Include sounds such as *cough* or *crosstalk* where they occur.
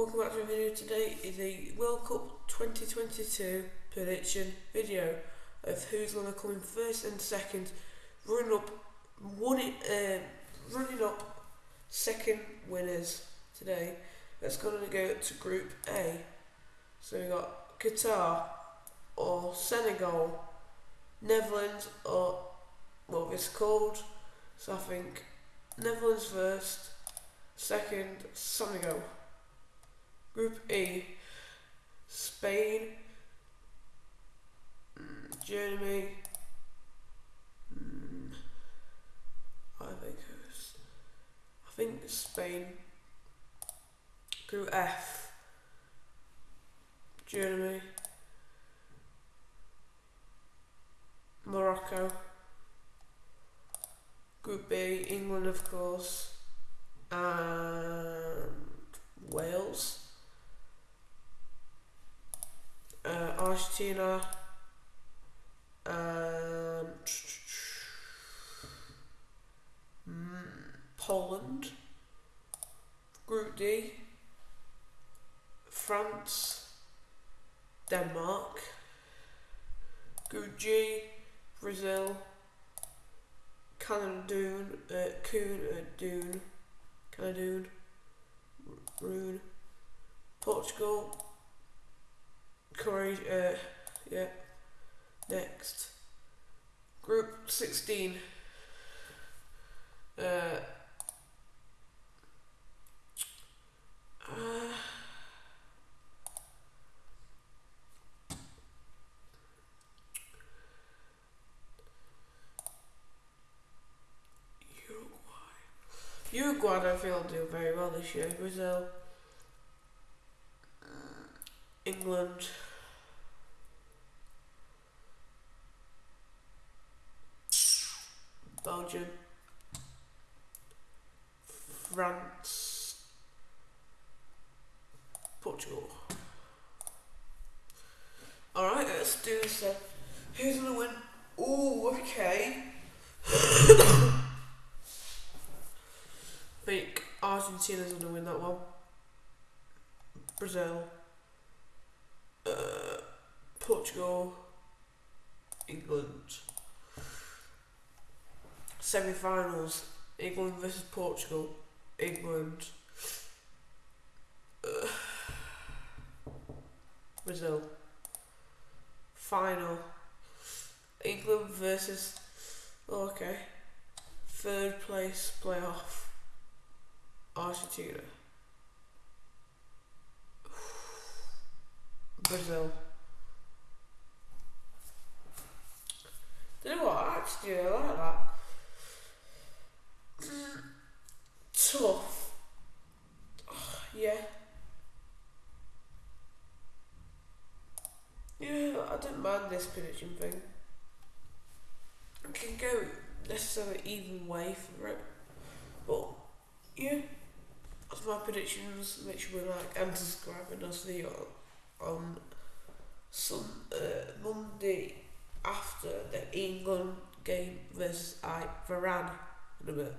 Welcome back to a video today is a World Cup 2022 prediction video of who's going to come in first and second, running up one uh, running up second winners today. That's going to go to Group A. So we got Qatar or Senegal, Netherlands or what it's called. So I think Netherlands first, second Senegal. Group E, Spain, Germany, mm, Ivory Coast. I think Spain. Group F, Germany, Morocco. Group B, England, of course, and Wales. uh, Argentina, and mm, Poland, Group D, France, Denmark, Group G, Brazil, Cameroon, uh, Coon, uh, Dune, Cameroon, Rune, Portugal, Croatia, uh, yeah. Next. Group 16. Uh, uh, Uruguay. Uruguay, I feel do very well this year. Brazil. England. Belgium, France, Portugal. Alright, let's do this. Who's gonna win? Oh, okay. *coughs* Think Argentina's gonna win that one. Brazil, uh, Portugal, England semi-finals, England versus Portugal, England, uh, *sighs* Brazil, final, England versus, oh, okay, third place playoff, Argentina, *sighs* Brazil. Do You know what? Actually, I like that. tough. yeah. Don't mind this prediction thing. I can go necessarily even way for it. But, yeah. That's my predictions. Make sure like and subscribe and I'll on some uh, Monday after the England game versus I Varane in a bit.